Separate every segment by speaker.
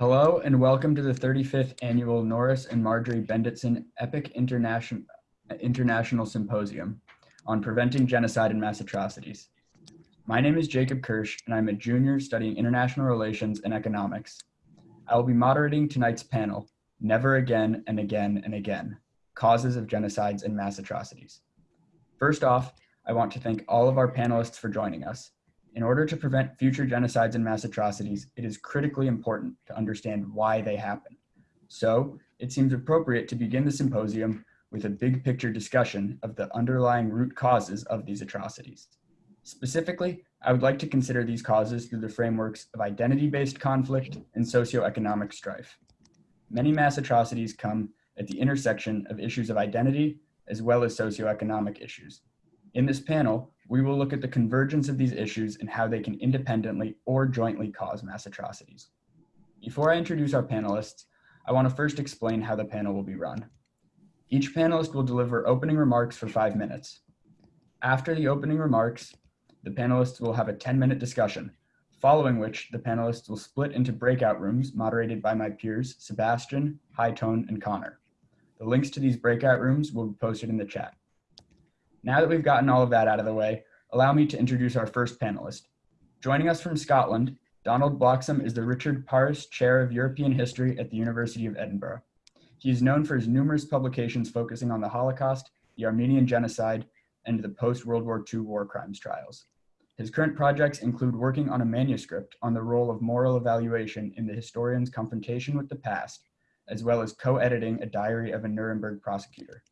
Speaker 1: Hello and welcome to the 35th Annual Norris and Marjorie Bendetson EPIIC International, International Symposium on Preventing Genocide and Mass Atrocities. My name is Jacob Kirsch and I'm a junior studying International Relations and Economics. I will be moderating tonight's panel, Never Again and Again and Again, Causes of Genocides and Mass Atrocities. First off, I want to thank all of our panelists for joining us in order to prevent future genocides and mass atrocities, it is critically important to understand why they happen. So it seems appropriate to begin the symposium with a big picture discussion of the underlying root causes of these atrocities. Specifically, I would like to consider these causes through the frameworks of identity-based conflict and socioeconomic strife. Many mass atrocities come at the intersection of issues of identity as well as socioeconomic issues. In this panel, we will look at the convergence of these issues and how they can independently or jointly cause mass atrocities. Before I introduce our panelists, I want to first explain how the panel will be run. Each panelist will deliver opening remarks for five minutes. After the opening remarks, the panelists will have a 10 minute discussion, following which the panelists will split into breakout rooms moderated by my peers, Sebastian, Hightone, and Connor. The links to these breakout rooms will be posted in the chat. Now that we've gotten all of that out of the way, allow me to introduce our first panelist. Joining us from Scotland, Donald Bloxham is the Richard Pares Chair of European History at the University of Edinburgh. He is known for his numerous publications focusing on the Holocaust, the Armenian Genocide, and the post-World War II war crimes trials. His current projects include working on a manuscript on the role of moral evaluation in the historian's confrontation with the past, as well as co-editing a diary of a Nuremberg prosecutor.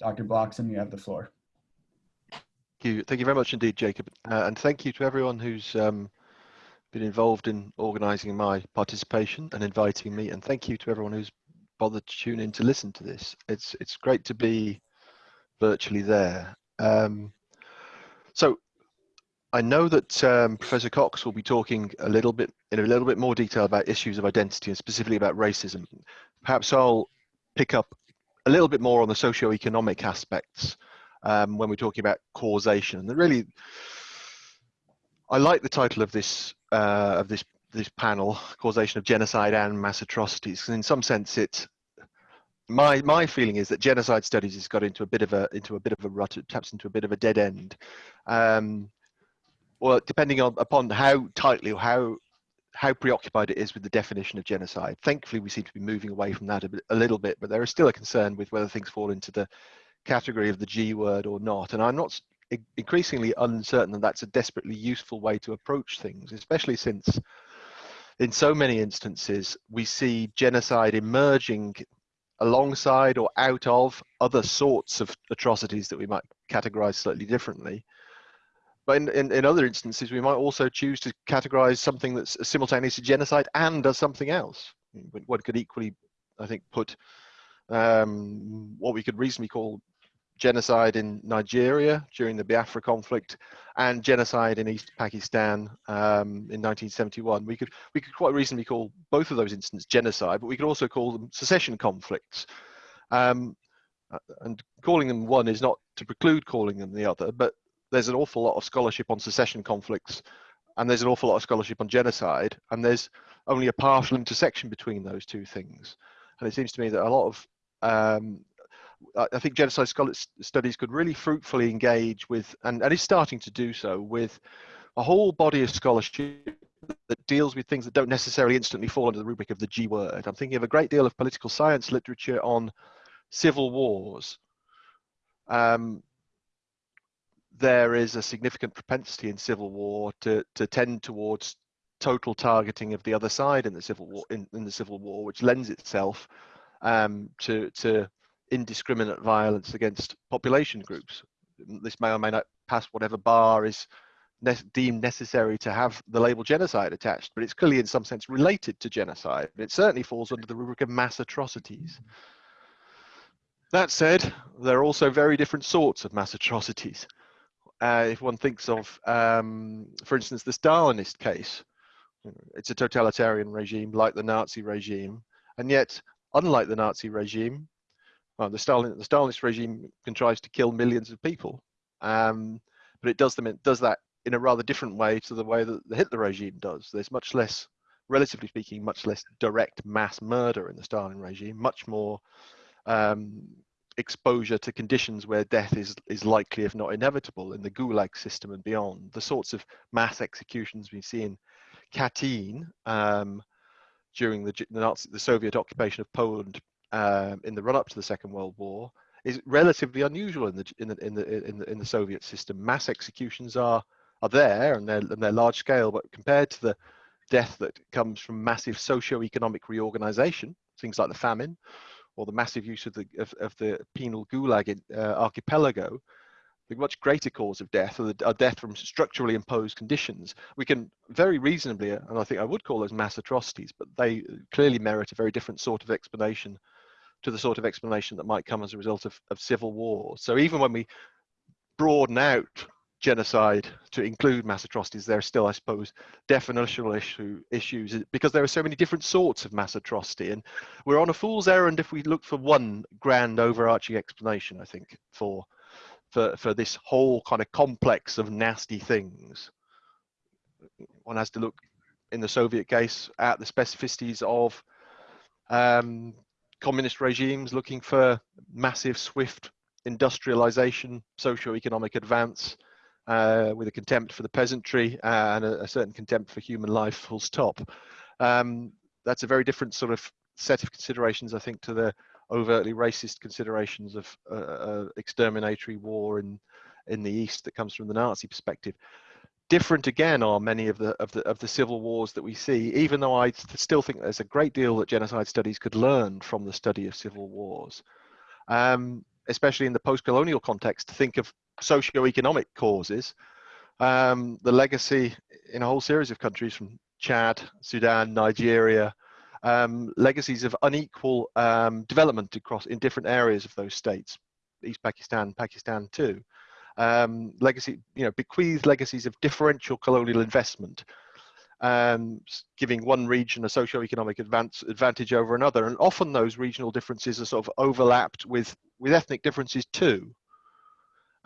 Speaker 1: Dr. Bloxham, you have the floor.
Speaker 2: Thank you. Thank you very much indeed, Jacob. Uh, and thank you to everyone who's um, been involved in organising my participation and inviting me. And thank you to everyone who's bothered to tune in to listen to this. It's it's great to be virtually there. Um, so I know that um, Professor Cox will be talking a little bit in a little bit more detail about issues of identity and specifically about racism. Perhaps I'll pick up a little bit more on the socio-economic aspects um, when we're talking about causation. And really, I like the title of this uh, of this this panel, causation of genocide and mass atrocities. And in some sense, it my my feeling is that genocide studies has got into a bit of a into a bit of a rut. It taps into a bit of a dead end. Um, well, depending on upon how tightly or how how preoccupied it is with the definition of genocide. Thankfully, we seem to be moving away from that a, bit, a little bit, but there is still a concern with whether things fall into the category of the G word or not. And I'm not increasingly uncertain that that's a desperately useful way to approach things, especially since in so many instances we see genocide emerging alongside or out of other sorts of atrocities that we might categorize slightly differently. But in, in, in other instances, we might also choose to categorize something that's simultaneously genocide and does something else. One could equally, I think, put um, what we could reasonably call genocide in Nigeria during the Biafra conflict and genocide in East Pakistan um, in 1971. We could, we could quite reasonably call both of those incidents genocide, but we could also call them secession conflicts. Um, uh, and calling them one is not to preclude calling them the other, but there's an awful lot of scholarship on secession conflicts and there's an awful lot of scholarship on genocide and there's only a partial intersection between those two things. And it seems to me that a lot of um, I think genocide scholars studies could really fruitfully engage with, and, and is starting to do so, with a whole body of scholarship that deals with things that don't necessarily instantly fall under the rubric of the G word. I'm thinking of a great deal of political science literature on civil wars. Um, there is a significant propensity in civil war to, to tend towards total targeting of the other side in the civil war in, in the civil war, which lends itself um, to to indiscriminate violence against population groups. This may or may not pass whatever bar is ne deemed necessary to have the label genocide attached, but it's clearly in some sense related to genocide. It certainly falls under the rubric of mass atrocities. That said, there are also very different sorts of mass atrocities. Uh, if one thinks of, um, for instance, the Stalinist case, it's a totalitarian regime like the Nazi regime, and yet, unlike the Nazi regime, well, the Stalin the Stalinist regime contrives to kill millions of people, um, but it does them does that in a rather different way to the way that the Hitler regime does. There's much less relatively speaking, much less direct mass murder in the Stalin regime, much more um, exposure to conditions where death is, is likely, if not inevitable, in the Gulag system and beyond. The sorts of mass executions we see in Katyn um, during the, the, Nazi, the Soviet occupation of Poland um, in the run-up to the Second World War is relatively unusual in the in the in the in the, in the Soviet system. Mass executions are are there and they're and they're large scale, but compared to the death that comes from massive socio-economic reorganization, things like the famine, or the massive use of the of, of the penal gulag in, uh, archipelago, the much greater cause of death the, are death from structurally imposed conditions. We can very reasonably, and I think I would call those mass atrocities, but they clearly merit a very different sort of explanation to the sort of explanation that might come as a result of, of civil war. So even when we broaden out genocide to include mass atrocities, there are still, I suppose, definitional issue, issues because there are so many different sorts of mass atrocity. And we're on a fool's errand if we look for one grand overarching explanation, I think, for, for, for this whole kind of complex of nasty things. One has to look, in the Soviet case, at the specificities of um, communist regimes looking for massive, swift industrialization, socio-economic advance, uh, with a contempt for the peasantry and a, a, certain contempt for human life, full stop. Um, that's a very different sort of set of considerations, I think, to the overtly racist considerations of uh, uh, exterminatory war in in the East that comes from the Nazi perspective. Different again are many of the of the of the civil wars that we see. Even though I still think there's a great deal that genocide studies could learn from the study of civil wars, um, especially in the post-colonial context. To think of socio-economic causes, um, the legacy in a whole series of countries from Chad, Sudan, Nigeria, um, legacies of unequal um, development across in different areas of those states, East Pakistan, Pakistan too. Um, legacy, you know, bequeathed legacies of differential colonial investment, um, giving one region a socio-economic advance, advantage over another, and often those regional differences are sort of overlapped with with ethnic differences too.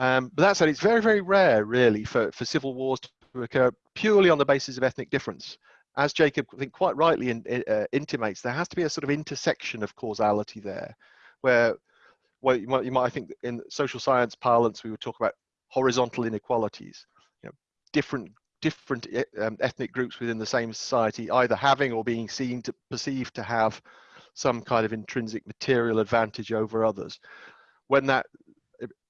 Speaker 2: Um, but that said, it's very, very rare, really, for, for civil wars to occur purely on the basis of ethnic difference. As Jacob, I think, quite rightly in, uh, intimates, there has to be a sort of intersection of causality there, where, well, you might, you might, I think, in social science parlance, we would talk about horizontal inequalities. You know, different different um, ethnic groups within the same society either having or being seen to perceive to have some kind of intrinsic material advantage over others. When that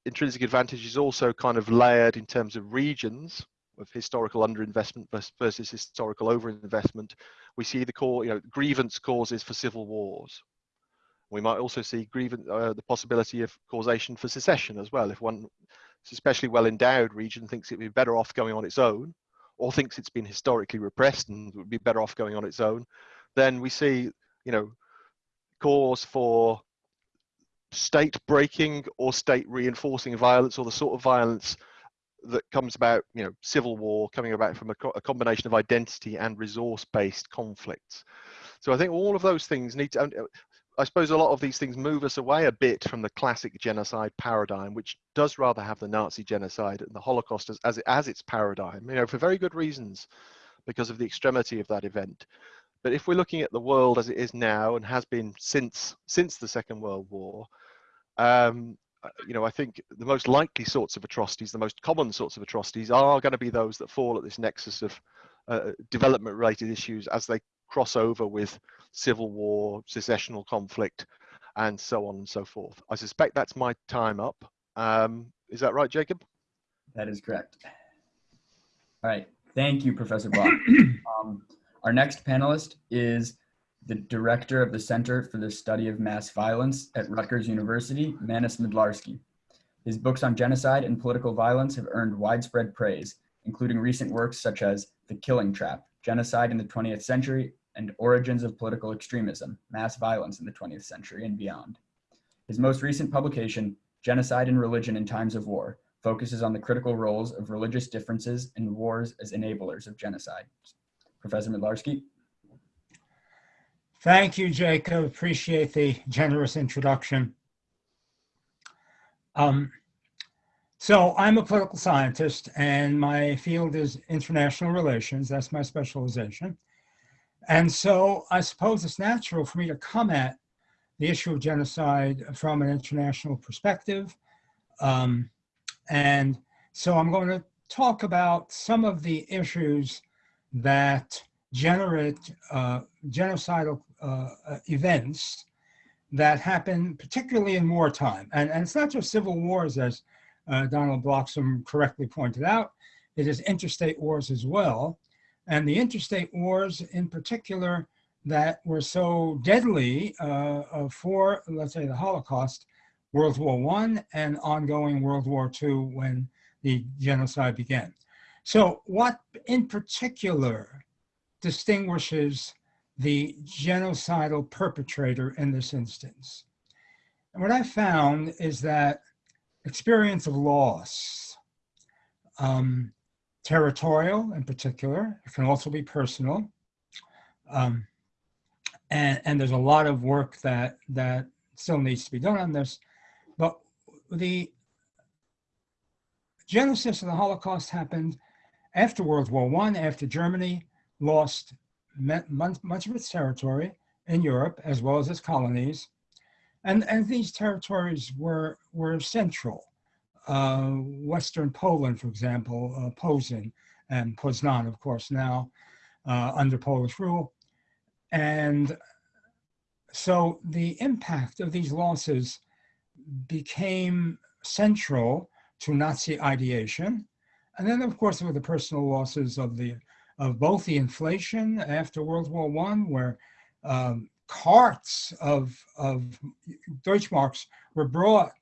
Speaker 2: intrinsic advantage is also kind of layered in terms of regions of historical underinvestment versus historical overinvestment. We see the core, you know, grievance causes for civil wars. We might also see grievance, uh, the possibility of causation for secession as well. If one, especially well endowed region, thinks it'd be better off going on its own, or thinks it's been historically repressed and would be better off going on its own, then we see, you know, cause for state breaking or state reinforcing violence or the sort of violence that comes about, you know, civil war coming about from a, co a combination of identity and resource-based conflicts. So I think all of those things need to, I suppose a lot of these things move us away a bit from the classic genocide paradigm, which does rather have the Nazi genocide and the Holocaust as, as, as its paradigm, you know, for very good reasons, because of the extremity of that event. But if we're looking at the world as it is now and has been since since the Second World War, um, uh, you know, I think the most likely sorts of atrocities, the most common sorts of atrocities, are going to be those that fall at this nexus of uh, development-related issues as they cross over with civil war, secessional conflict, and so on and so forth. I suspect that's my time up. Um, is that right, Jacob?
Speaker 1: That is correct. All right. Thank you, Professor Block. um, our next panelist is the director of the Center for the Study of Mass Violence at Rutgers University, Manus Midlarsky. His books on genocide and political violence have earned widespread praise, including recent works such as The Killing Trap, Genocide in the 20th Century, and Origins of Political Extremism, Mass Violence in the 20th Century and Beyond. His most recent publication, Genocide and Religion in Times of War, focuses on the critical roles of religious differences in wars as enablers of genocide. Professor Midlarsky.
Speaker 3: Thank you, Jacob. Appreciate the generous introduction. Um, so I'm a political scientist and my field is international relations. That's my specialization. And so I suppose it's natural for me to come at the issue of genocide from an international perspective. Um, and so I'm going to talk about some of the issues that generate uh, genocidal uh, events that happen particularly in wartime. And, and it's not just civil wars, as uh, Donald Bloxham correctly pointed out, it is interstate wars as well. And the interstate wars in particular that were so deadly uh, uh, for, let's say, the Holocaust, World War I and ongoing World War II when the genocide began. So what in particular distinguishes the genocidal perpetrator in this instance? And what I found is that experience of loss, um, territorial in particular, it can also be personal, um, and, and there's a lot of work that, that still needs to be done on this. But the genesis of the Holocaust happened after World War I, after Germany lost much, much of its territory in Europe, as well as its colonies. And, and these territories were, were central. Uh, Western Poland, for example, uh, Posen and Poznan, of course, now uh, under Polish rule, and so the impact of these losses became central to Nazi ideation. And then, of course, there were the personal losses of the of both the inflation after World War One, where um, carts of of Deutschmarks were brought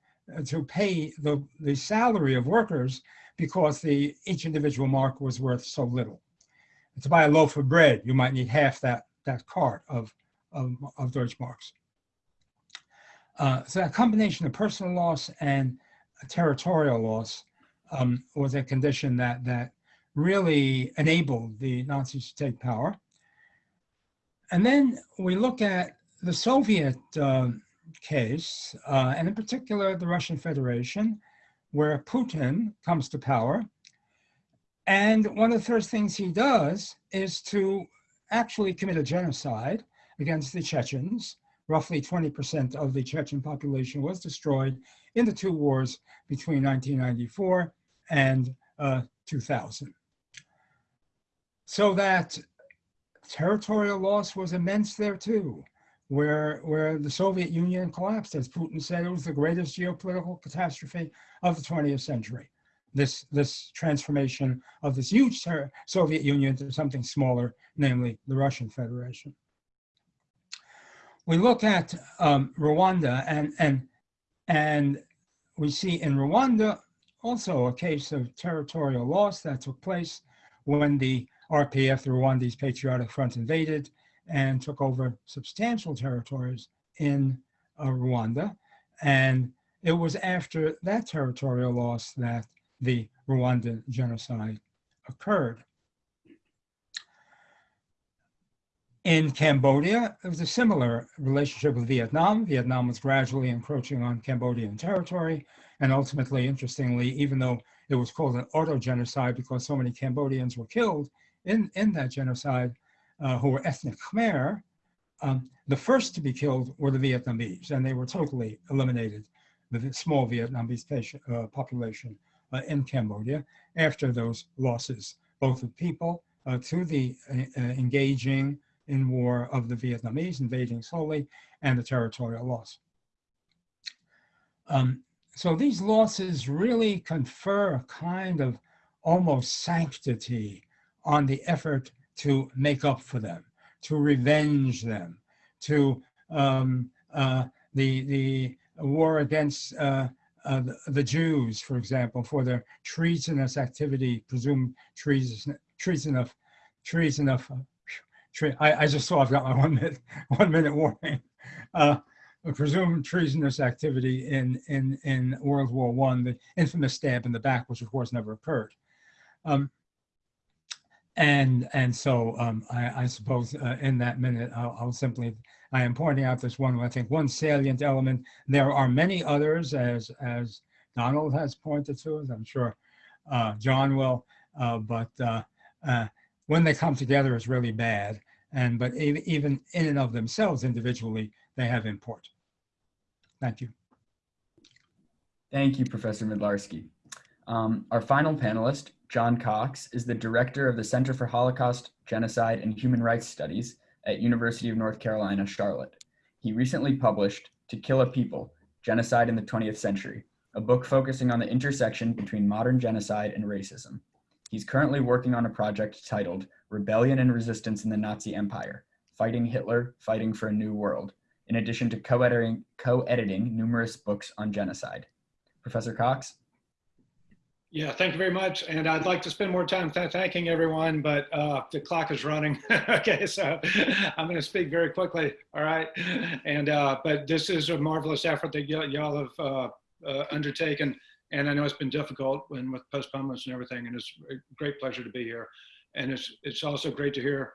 Speaker 3: to pay the the salary of workers because the each individual mark was worth so little. To buy a loaf of bread, you might need half that that cart of, of, of Deutschmarks. Uh, so that combination of personal loss and territorial loss um, was a condition that, that really enabled the Nazis to take power. And then we look at the Soviet uh, case, uh, and in particular the Russian Federation, where Putin comes to power. And one of the first things he does is to actually commit a genocide against the Chechens. Roughly 20% of the Chechen population was destroyed in the two wars between 1994 and uh, 2000. So that territorial loss was immense there too, where, where the Soviet Union collapsed. As Putin said, it was the greatest geopolitical catastrophe of the 20th century this, this transformation of this huge Soviet Union to something smaller, namely the Russian Federation. We look at um, Rwanda and, and, and we see in Rwanda also a case of territorial loss that took place when the RPF, the Rwandese Patriotic Front, invaded and took over substantial territories in uh, Rwanda. And it was after that territorial loss that the Rwandan genocide occurred. In Cambodia, there was a similar relationship with Vietnam. Vietnam was gradually encroaching on Cambodian territory. And ultimately, interestingly, even though it was called an auto-genocide because so many Cambodians were killed in, in that genocide uh, who were ethnic Khmer, um, the first to be killed were the Vietnamese, and they were totally eliminated, the small Vietnamese patient, uh, population uh, in Cambodia after those losses, both of people uh, to the uh, engaging in war of the Vietnamese invading slowly and the territorial loss. Um, so these losses really confer a kind of almost sanctity on the effort to make up for them, to revenge them, to um, uh, the, the war against uh, uh, the, Jews, for example, for their treasonous activity, presumed treason, treasonous, treasonous. Tre I, I just saw I've got my one minute, one minute warning. Uh, presumed treasonous activity in in in World War One, the infamous stab in the back, which of course never occurred. Um, and and so um, I, I, suppose uh, in that minute I'll, I'll, simply I am pointing out this one I think one salient element. There are many others as as Donald has pointed to, as I'm sure uh, John will, uh, but uh, uh, when they come together, it's really bad. And but even, even in and of themselves individually, they have import. Thank you.
Speaker 1: Thank you, Professor Midlarsky. Um, our final panelist, John Cox, is the director of the Center for Holocaust, Genocide, and Human Rights Studies at University of North Carolina, Charlotte. He recently published To Kill a People, Genocide in the 20th Century, a book focusing on the intersection between modern genocide and racism. He's currently working on a project titled Rebellion and Resistance in the Nazi Empire, Fighting Hitler, Fighting for a New World, in addition to co-editing, co-editing numerous books on genocide. Professor Cox?
Speaker 4: Yeah, thank you very much. And I'd like to spend more time th thanking everyone, but uh, the clock is running. okay, so I'm going to speak very quickly. All right. And uh, but this is a marvelous effort that y'all have uh, uh, undertaken. And I know it's been difficult when with postponements and everything. And it's a great pleasure to be here. And it's it's also great to hear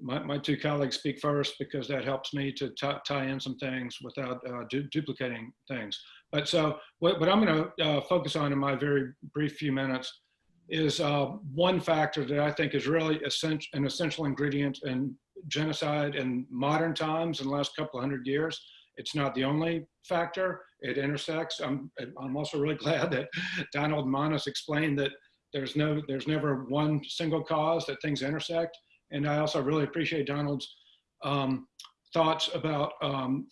Speaker 4: my, my two colleagues speak first because that helps me to tie in some things without uh, du duplicating things. But so what, what I'm going to uh, focus on in my very brief few minutes is uh, one factor that I think is really essential, an essential ingredient in genocide in modern times in the last couple hundred years. It's not the only factor. It intersects. I'm, I'm also really glad that Donald Manus explained that there's no, there's never one single cause that things intersect. And I also really appreciate Donald's um, thoughts about um,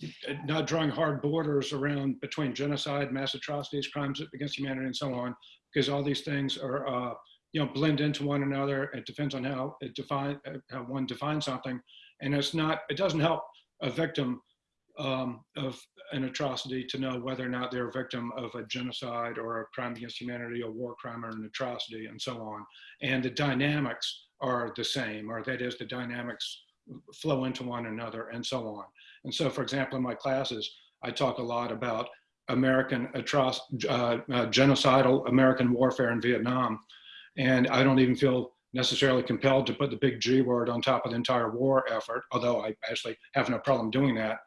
Speaker 4: not drawing hard borders around between genocide, mass atrocities, crimes against humanity, and so on, because all these things are, uh, you know, blend into one another. It depends on how it define uh, how one defines something, and it's not. It doesn't help a victim um, of an atrocity to know whether or not they're a victim of a genocide or a crime against humanity, a war crime, or an atrocity, and so on. And the dynamics are the same, or that is, the dynamics flow into one another and so on. And so, for example, in my classes, I talk a lot about American atroc uh, uh, genocidal American warfare in Vietnam. And I don't even feel necessarily compelled to put the big G word on top of the entire war effort, although I actually have no problem doing that.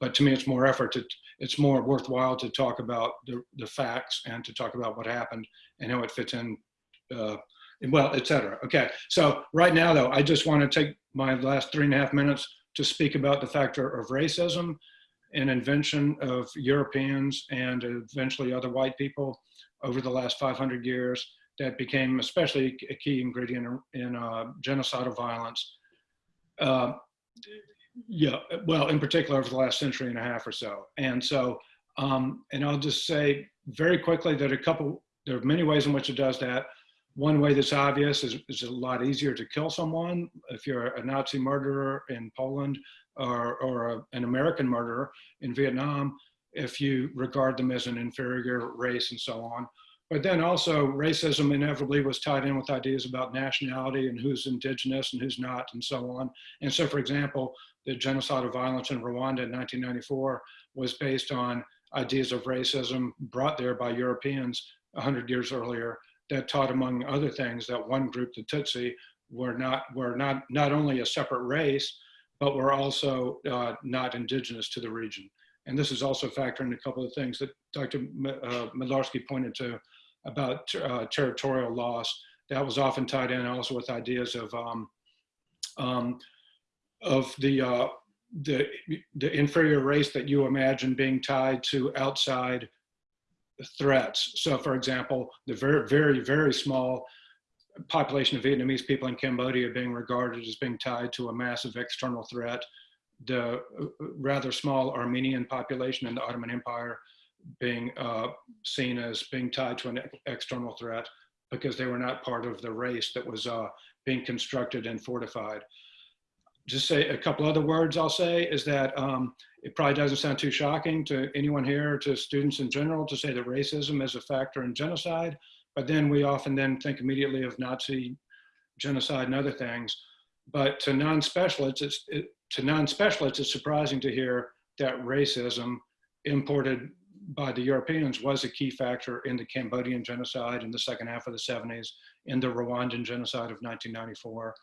Speaker 4: But to me, it's more effort. To, it's more worthwhile to talk about the, the facts and to talk about what happened and how it fits in uh, well, etc. Okay, so right now though, I just want to take my last three and a half minutes to speak about the factor of racism, an invention of Europeans and eventually other white people over the last 500 years that became especially a key ingredient in uh, genocidal violence. Uh, yeah, well, in particular over the last century and a half or so. And so, um, and I'll just say very quickly that a couple, there are many ways in which it does that. One way that's obvious is it's a lot easier to kill someone if you're a Nazi murderer in Poland or, or a, an American murderer in Vietnam if you regard them as an inferior race and so on. But then also racism inevitably was tied in with ideas about nationality and who's indigenous and who's not and so on. And so for example, the genocidal violence in Rwanda in 1994 was based on ideas of racism brought there by Europeans 100 years earlier that taught, among other things, that one group, the Tutsi, were not were not not only a separate race, but were also uh, not indigenous to the region. And this is also factoring a couple of things that Dr. Uh, Midlarsky pointed to about uh, territorial loss. That was often tied in also with ideas of um, um, of the uh, the the inferior race that you imagine being tied to outside threats. So for example, the very, very, very small population of Vietnamese people in Cambodia being regarded as being tied to a massive external threat. The uh, rather small Armenian population in the Ottoman Empire being uh, seen as being tied to an external threat because they were not part of the race that was uh, being constructed and fortified just say a couple other words I'll say is that um, it probably doesn't sound too shocking to anyone here, to students in general, to say that racism is a factor in genocide, but then we often then think immediately of Nazi genocide and other things. But to non-specialists, it's, it, to non-specialists, it's surprising to hear that racism imported by the Europeans was a key factor in the Cambodian genocide in the second half of the 70s, in the Rwandan genocide of 1994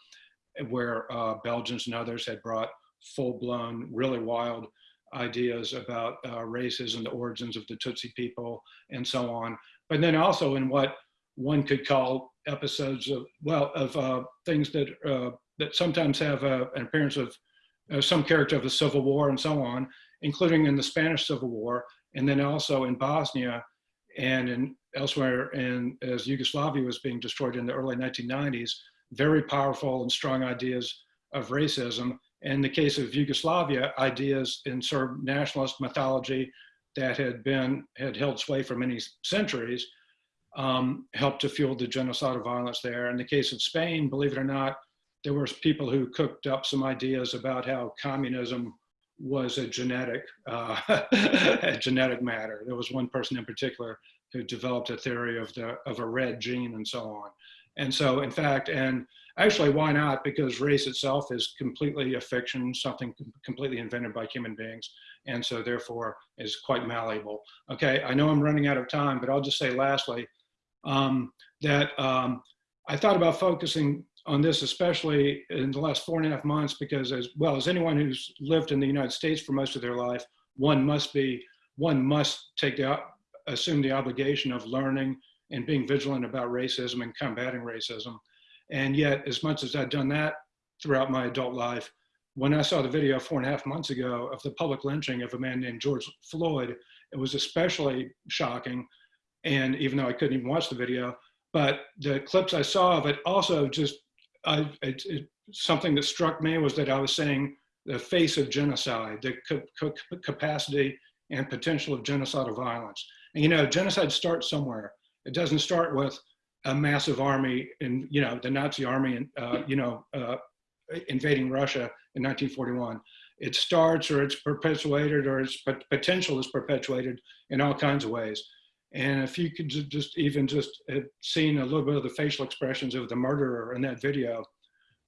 Speaker 4: where uh, Belgians and others had brought full-blown, really wild ideas about uh, races and the origins of the Tutsi people and so on. But then also in what one could call episodes of, well, of uh, things that, uh, that sometimes have an appearance of uh, some character of the Civil War and so on, including in the Spanish Civil War, and then also in Bosnia and in elsewhere in as Yugoslavia was being destroyed in the early 1990s, very powerful and strong ideas of racism. In the case of Yugoslavia, ideas in Serb nationalist mythology that had been had held sway for many centuries um, helped to fuel the genocidal violence there. In the case of Spain, believe it or not, there were people who cooked up some ideas about how communism was a genetic uh, a genetic matter. There was one person in particular who developed a theory of the of a red gene and so on. And so, in fact, and actually, why not? Because race itself is completely a fiction, something completely invented by human beings, and so therefore is quite malleable. Okay, I know I'm running out of time, but I'll just say lastly um, that um, I thought about focusing on this, especially in the last four and a half months, because as well as anyone who's lived in the United States for most of their life, one must be, one must take the, assume the obligation of learning and being vigilant about racism and combating racism. And yet, as much as I've done that throughout my adult life, when I saw the video four and a half months ago of the public lynching of a man named George Floyd, it was especially shocking. And even though I couldn't even watch the video, but the clips I saw of it also just I, it, it, something that struck me was that I was saying the face of genocide, the capacity and potential of genocidal violence. And you know, genocide starts somewhere. It doesn't start with a massive army in, you know, the Nazi army, and uh, you know, uh, invading Russia in 1941. It starts or it's perpetuated or its potential is perpetuated in all kinds of ways. And if you could just even just seen a little bit of the facial expressions of the murderer in that video,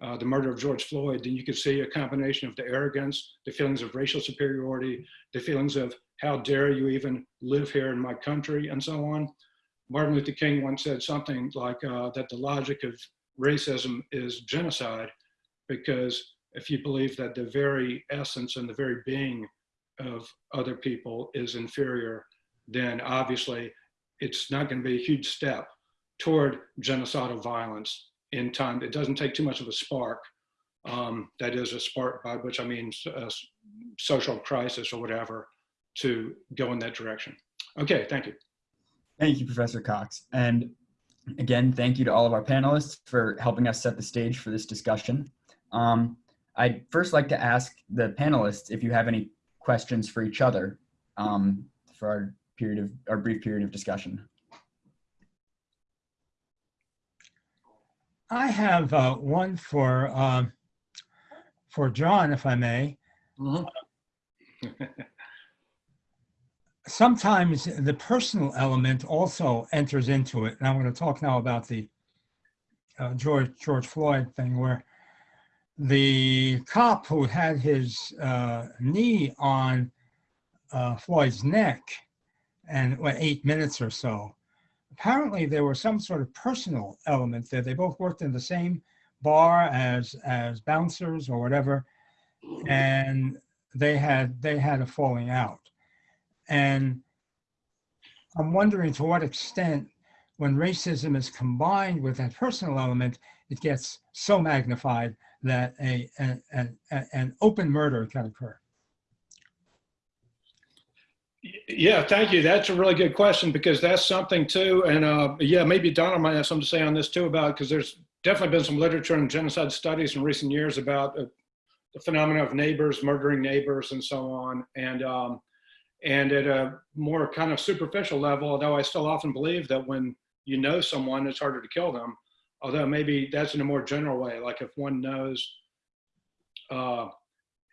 Speaker 4: uh, the murder of George Floyd, then you could see a combination of the arrogance, the feelings of racial superiority, the feelings of how dare you even live here in my country, and so on. Martin Luther King once said something like uh, that the logic of racism is genocide, because if you believe that the very essence and the very being of other people is inferior, then obviously it's not going to be a huge step toward genocidal violence in time. It doesn't take too much of a spark. Um, that is a spark by which I mean a social crisis or whatever to go in that direction. Okay, thank you.
Speaker 1: Thank you, Professor Cox. And again, thank you to all of our panelists for helping us set the stage for this discussion. Um, I'd first like to ask the panelists if you have any questions for each other um, for our period of our brief period of discussion.
Speaker 3: I have uh, one for um, for John, if I may.
Speaker 4: Mhm.
Speaker 3: Sometimes the personal element also enters into it, and I'm going to talk now about the uh, George George Floyd thing, where the cop who had his uh, knee on uh, Floyd's neck and what, eight minutes or so. Apparently, there was some sort of personal element there. They both worked in the same bar as as bouncers or whatever, and they had they had a falling out. And I'm wondering to what extent, when racism is combined with that personal element, it gets so magnified that a, a, a an open murder can occur.
Speaker 4: Yeah, thank you. That's a really good question because that's something too. And uh, yeah, maybe Donna might have something to say on this too about because there's definitely been some literature and genocide studies in recent years about uh, the phenomena of neighbors murdering neighbors and so on. And um, and at a more kind of superficial level, although I still often believe that when you know someone, it's harder to kill them. Although maybe that's in a more general way, like if one knows, uh,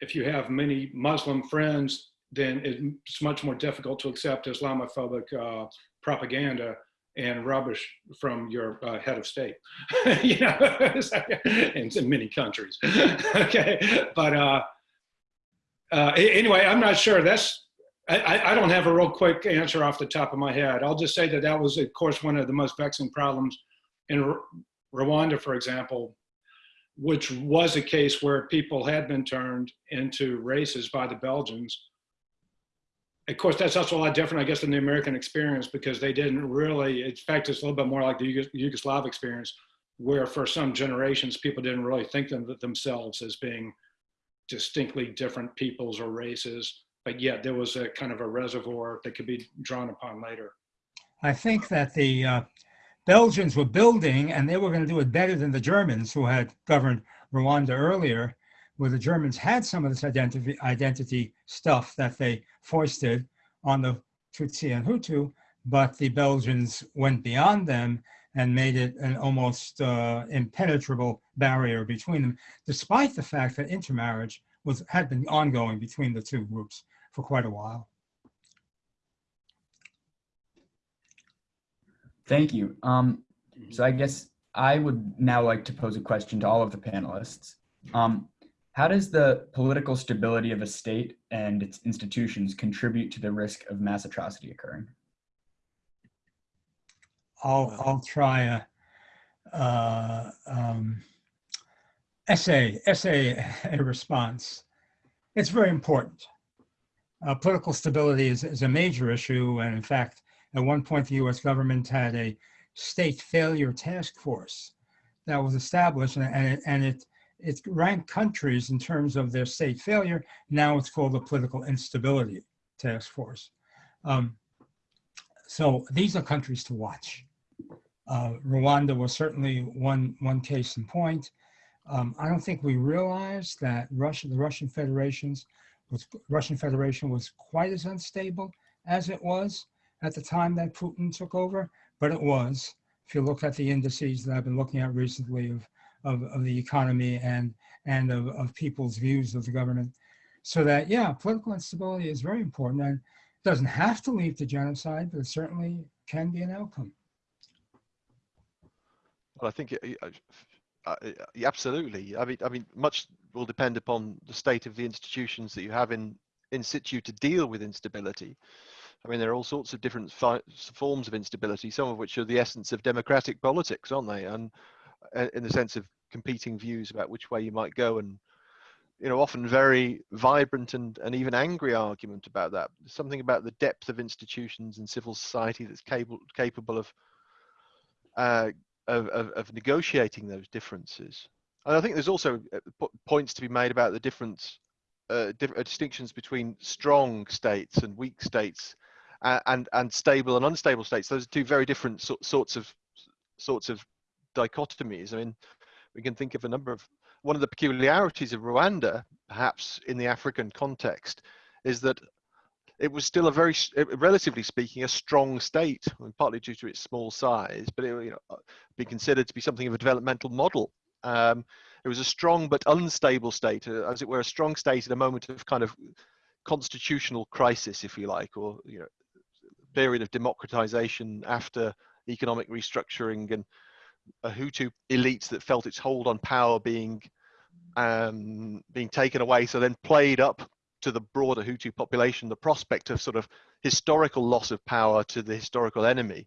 Speaker 4: if you have many Muslim friends then it's much more difficult to accept Islamophobic uh, propaganda and rubbish from your uh, head of state, you know, in, in many countries. okay, but uh, uh, anyway, I'm not sure. That's I, I don't have a real quick answer off the top of my head. I'll just say that that was, of course, one of the most vexing problems in R Rwanda, for example, which was a case where people had been turned into races by the Belgians of course, that's also a lot different, I guess, than the American experience because they didn't really, in fact, it's a little bit more like the Yugos- Yugoslav experience, where for some generations, people didn't really think them, themselves as being distinctly different peoples or races, but yet there was a kind of a reservoir that could be drawn upon later.
Speaker 3: I think that the uh, Belgians were building and they were going to do it better than the Germans who had governed Rwanda earlier, where the Germans had some of this identity, identity stuff that they foisted on the Tutsi and Hutu, but the Belgians went beyond them and made it an almost uh, impenetrable barrier between them, despite the fact that intermarriage was had been ongoing between the two groups for quite a while.
Speaker 1: Thank you. Um, so I guess I would now like to pose a question to all of the panelists. Um, how does the political stability of a state and its institutions contribute to the risk of mass atrocity occurring?
Speaker 3: I'll, I'll try a, uh, um, essay, essay a response. It's very important. Uh, political stability is, is a major issue. And in fact, at one point, the US government had a state failure task force that was established and, and, it, and it, it ranked countries in terms of their state failure. Now it's called the political instability task force. Um, so these are countries to watch. Uh, Rwanda was certainly one, one case in point. Um, I don't think we realize that Russia, the Russian Federation's was, Russian Federation was quite as unstable as it was at the time that Putin took over, but it was. If you look at the indices that I've been looking at recently of, of, of the economy and, and of, of people's views of the government. So that, yeah, political instability is very important and doesn't have to lead to genocide, but it certainly can be an outcome.
Speaker 2: Well, I think it, uh, uh, absolutely. I mean, I mean, much will depend upon the state of the institutions that you have in in situ to deal with instability. I mean, there are all sorts of different forms of instability, some of which are the essence of democratic politics, aren't they? And uh, in the sense of competing views about which way you might go, and you know, often very vibrant and and even angry argument about that. Something about the depth of institutions and civil society that's capable capable of uh, of, of, of negotiating those differences. And I think there's also uh, points to be made about the difference, uh, uh, distinctions between strong states and weak states, uh, and and stable and unstable states. Those are two very different so, sorts of sorts of dichotomies. I mean, we can think of a number of one of the peculiarities of Rwanda, perhaps in the African context, is that it was still a very, relatively speaking, a strong state, partly due to its small size, but it you know, uh, be considered to be something of a developmental model. Um, it was a strong but unstable state, uh, as it were, a strong state at a moment of kind of constitutional crisis, if you like, or you know, period of democratization after economic restructuring and a Hutu elite that felt its hold on power being um, being taken away, so then played up to the broader Hutu population the prospect of sort of historical loss of power to the historical enemy.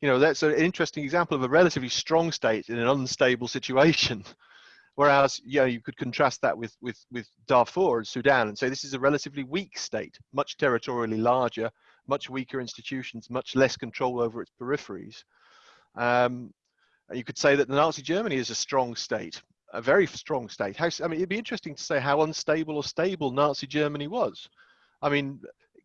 Speaker 2: You know, that's an interesting example of a relatively strong state in an unstable situation. Whereas, you know, you could contrast that with, with, with Darfur and Sudan and say this is a relatively weak state, much territorially larger, much weaker institutions, much less control over its peripheries. Um, you could say that the Nazi Germany is a strong state, a very strong state. How, I mean, it'd be interesting to say how unstable or stable Nazi Germany was. I mean,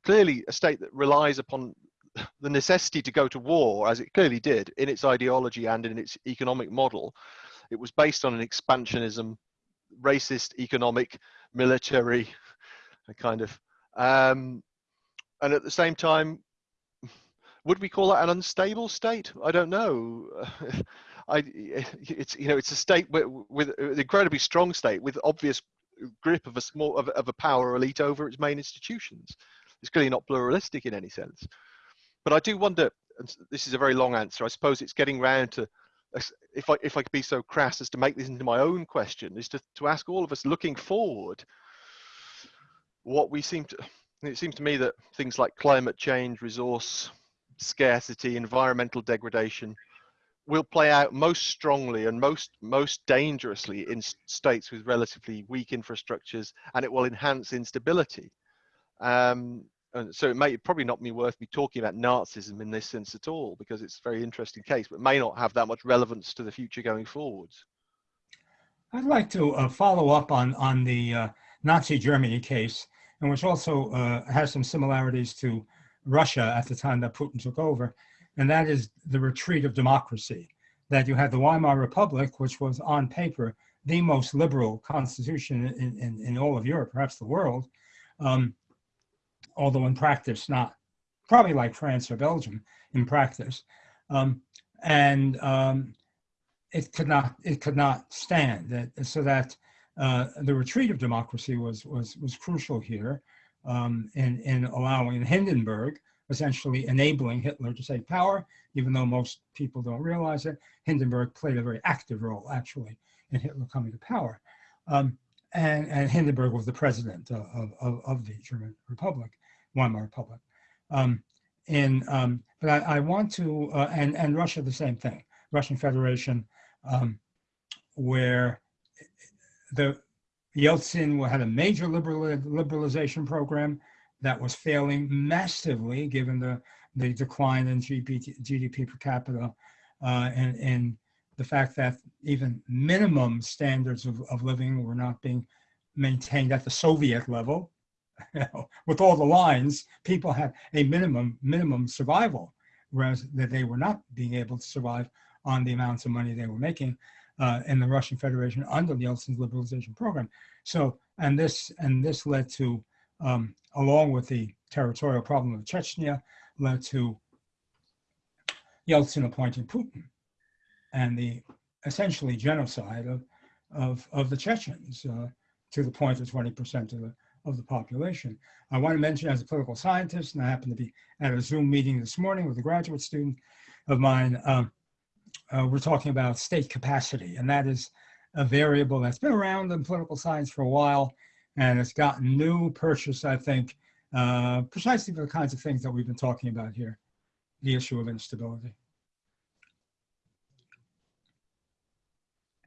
Speaker 2: clearly a state that relies upon the necessity to go to war, as it clearly did in its ideology and in its economic model. It was based on an expansionism, racist, economic, military kind of. Um, and at the same time, would we call that an unstable state? I don't know. I, it's you know it's a state with, with an incredibly strong state with obvious grip of a small of, of a power elite over its main institutions. It's clearly not pluralistic in any sense. But I do wonder, and this is a very long answer. I suppose it's getting round to if I if I could be so crass as to make this into my own question, is to to ask all of us looking forward what we seem to. It seems to me that things like climate change, resource scarcity, environmental degradation, will play out most strongly and most most dangerously in states with relatively weak infrastructures, and it will enhance instability. Um, and so it may probably not be worth me talking about Nazism in this sense at all because it's a very interesting case, but may not have that much relevance to the future going forwards.
Speaker 3: I'd like to uh, follow up on, on the uh, Nazi Germany case, and which also uh, has some similarities to Russia at the time that Putin took over, and that is the retreat of democracy. That you had the Weimar Republic, which was on paper the most liberal constitution in, in, in all of Europe, perhaps the world, um, although in practice not, probably like France or Belgium in practice. Um, and um, it could not it could not stand that so that uh, the retreat of democracy was was was crucial here um, in in allowing Hindenburg essentially enabling Hitler to take power, even though most people don't realize it. Hindenburg played a very active role actually in Hitler coming to power, um, and and Hindenburg was the president of of, of the German Republic, Weimar Republic. Um, in um, but I, I want to uh, and and Russia the same thing, Russian Federation um, where the Yeltsin had a major liberal, liberalization program that was failing massively given the, the decline in GDP, GDP per capita uh, and, and the fact that even minimum standards of, of living were not being maintained at the Soviet level. With all the lines, people had a minimum minimum survival, whereas that they were not being able to survive on the amounts of money they were making uh, in the Russian Federation under Yeltsin's liberalization program. So, and this and this led to, um, along with the territorial problem of Chechnya, led to Yeltsin appointing Putin and the essentially genocide of of, of the Chechens uh, to the point of 20% of the of the population. I want to mention as a political scientist, and I happen to be at a Zoom meeting this morning with a graduate student of mine, um, uh, we're talking about state capacity, and that is a variable that's been around in political science for a while, and it's gotten new purchase, I think, uh, precisely for the kinds of things that we've been talking about here, the issue of instability.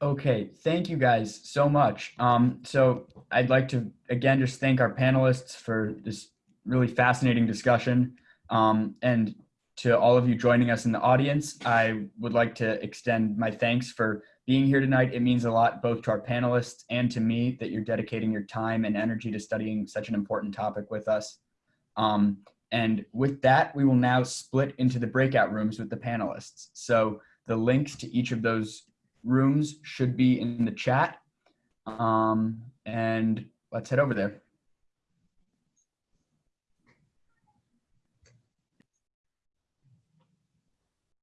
Speaker 1: Okay, thank you guys so much. Um, so I'd like to again just thank our panelists for this really fascinating discussion. Um, and to all of you joining us in the audience, I would like to extend my thanks for being here tonight. It means a lot both to our panelists and to me that you're dedicating your time and energy to studying such an important topic with us. Um, and with that, we will now split into the breakout rooms with the panelists. So the links to each of those rooms should be in the chat. Um, and let's head over there.